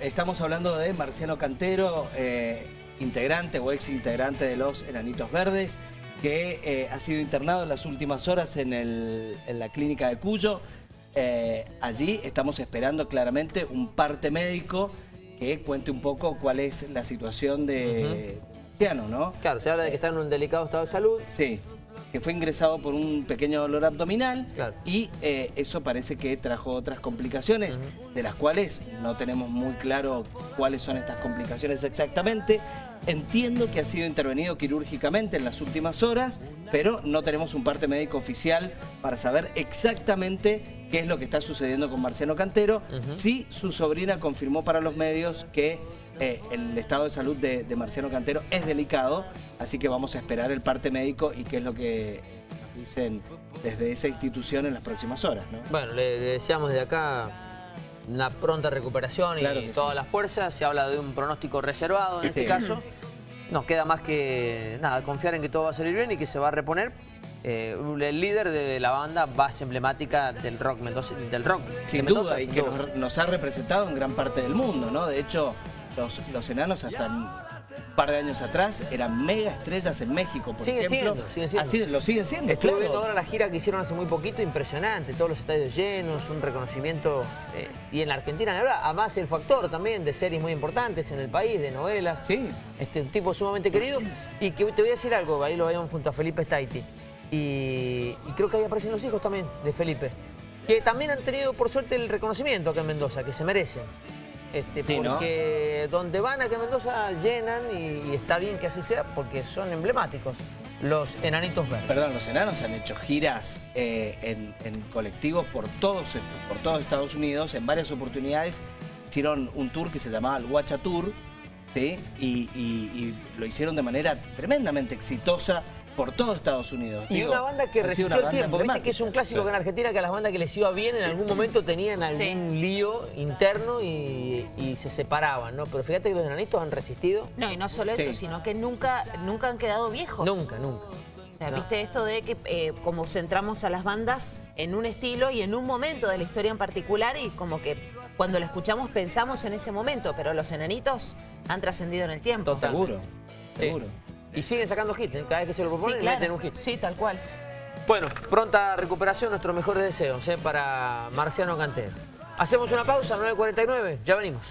estamos hablando de Marciano Cantero, eh, integrante o ex integrante de los Enanitos Verdes, que eh, ha sido internado en las últimas horas en, la clínica de Cuyo. Eh, allí estamos esperando claramente un parte médico que cuente un poco cuál es la situación de Marciano, ¿no? Claro, se habla de que está en un delicado estado de salud. Sí que fue ingresado por un pequeño dolor abdominal y eh, eso parece que trajo otras complicaciones, de las cuales no tenemos muy claro cuáles son estas complicaciones exactamente. Entiendo que ha sido intervenido quirúrgicamente en las últimas horas, pero no tenemos un parte médico oficial para saber exactamente qué es lo que está sucediendo con Marciano Cantero. Sí, su sobrina confirmó para los medios que eh, el estado de salud de, Marciano Cantero es delicado, así que vamos a esperar el parte médico y qué es lo que dicen desde esa institución en las próximas horas. Bueno, le, deseamos de acá una pronta recuperación y toda la fuerza. Se habla de un pronóstico reservado en este caso. Nos queda más que nada confiar en que todo va a salir bien y que se va a reponer. Eh, el líder de la banda base emblemática del rock del rock sin duda y que nos, ha representado en gran parte del mundo, ¿no? De hecho, los, enanos hasta un par de años atrás eran mega estrellas en México, por sigue ejemplo. Siendo, sigue siendo. Así, lo siguen siendo, Estuve viendo ahora la gira que hicieron hace muy poquito, impresionante, todos los estadios llenos, un reconocimiento. Eh, y en la Argentina, verdad, además el factor también de series muy importantes en el país, de novelas. Sí. Este, un tipo sumamente querido. Y que te voy a decir algo, ahí lo veíamos junto a Felipe Staiti. Y, y creo que ahí aparecen los hijos también de Felipe. Que también han tenido, por suerte, el reconocimiento acá en Mendoza, que se merecen. Este, porque donde van acá en Mendoza llenan y, está bien que así sea porque son emblemáticos los enanitos verdes. Perdón, los enanos han hecho giras eh, en, colectivos por todos, por todos Estados Unidos en varias oportunidades. Hicieron un tour que se llamaba el Guacha Tour ¿sí? y lo hicieron de manera tremendamente exitosa por todo Estados Unidos. Y una banda que resistió el tiempo, viste que es un clásico que en Argentina que a las bandas que les iba bien en algún momento tenían algún lío interno y, se separaban, ¿no? Pero fíjate que los enanitos han resistido. No, y no solo eso, sino que nunca, nunca han quedado viejos. Nunca, nunca. O sea, viste esto de que eh, como centramos a las bandas en un estilo y en un momento de la historia en particular y como que cuando lo escuchamos pensamos en ese momento, pero los enanitos han trascendido en el tiempo. Seguro, seguro. Y siguen sacando hits, ¿eh? cada vez que se lo proponen sí, meten un hit. Sí, tal cual. Bueno, pronta recuperación, nuestros mejores deseos ¿eh? para Marciano Cantero. Hacemos una pausa, 9.49, ya venimos.